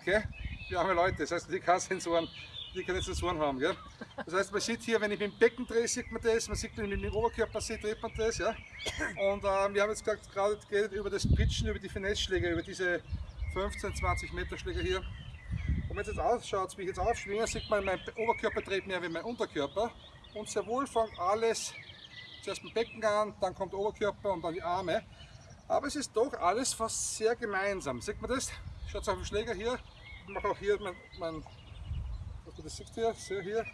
okay? Wir arme Leute, das heißt, die keine Sensoren, die keine Sensoren haben, gell? Das heißt, man sieht hier, wenn ich mit dem Becken drehe, sieht man das, man sieht, wenn ich mit dem Oberkörper sehe, dreht man das, ja? Und äh, wir haben jetzt gerade geredet über das Pitchen, über die Finesse-Schläge, über diese 15, 20 Meter Schläger hier. Und wenn es jetzt ausschaut, wie ich jetzt aufschwinge, sieht man, mein Oberkörper dreht mehr wie mein Unterkörper. Und sehr wohl fängt alles zuerst mit Becken an, dann kommt der Oberkörper und dann die Arme. Aber es ist doch alles fast sehr gemeinsam. Sieht man das? Schaut auf den Schläger hier. Ich mache auch hier mein, mein das sieht hier, sehr hier.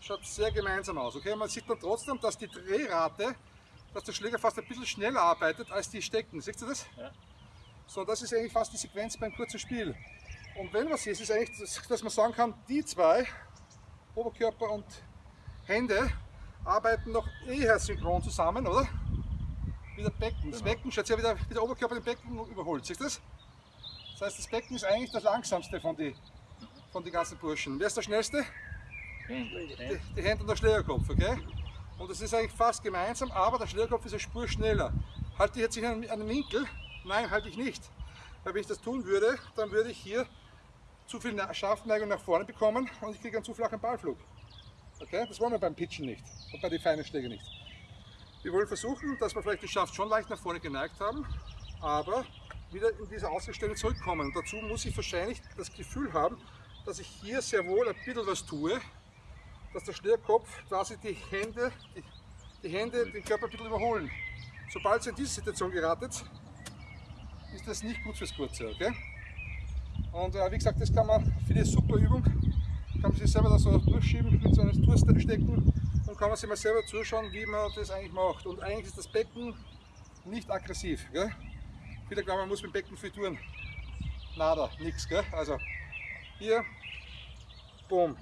Schaut sehr gemeinsam aus. Okay? Man sieht dann trotzdem, dass die Drehrate, dass der Schläger fast ein bisschen schneller arbeitet als die Stecken. Seht ihr das? Ja. So, das ist eigentlich fast die Sequenz beim kurzen Spiel. Und wenn was ist, ist eigentlich, dass man sagen kann, die zwei, Oberkörper und Hände, arbeiten noch eher synchron zusammen, oder? Wie das Becken. Das genau. Becken schaut ja wieder, wie der Oberkörper den Becken überholt. Siehst du das? Das heißt, das Becken ist eigentlich das langsamste von den von den ganzen Burschen. Wer ist der schnellste? Die, die Hände und der Schlägerkopf, okay? Und das ist eigentlich fast gemeinsam, aber der Schlägerkopf ist eine Spur schneller. Halte ich jetzt hier einen, Winkel? Nein, halte ich nicht. Weil wenn ich das tun würde, dann würde ich hier zu viel Schaftneigung nach vorne bekommen und ich kriege einen zu flachen Ballflug. Okay? Das wollen wir beim Pitchen nicht und bei den feinen Schlägen nicht. Wir wollen versuchen, dass wir vielleicht den Schaft schon leicht nach vorne geneigt haben, aber wieder in diese Ausgangsstellung zurückkommen. Und dazu muss ich wahrscheinlich das Gefühl haben, dass ich hier sehr wohl ein bisschen was tue, dass der Schnürkopf quasi die Hände, die, die Hände den Körper ein bisschen überholen. Sobald es in diese Situation geratet, ist das nicht gut fürs Kurze. Okay? Und äh, wie gesagt, das kann man für die super Übung, kann man sich selber da so durchschieben mit so einem Tourstecken und kann man sich mal selber zuschauen, wie man das eigentlich macht. Und eigentlich ist das Becken nicht aggressiv. Gell? Viele glauben, man muss mit dem Becken viel tun. Nada, nichts. Also hier, boom.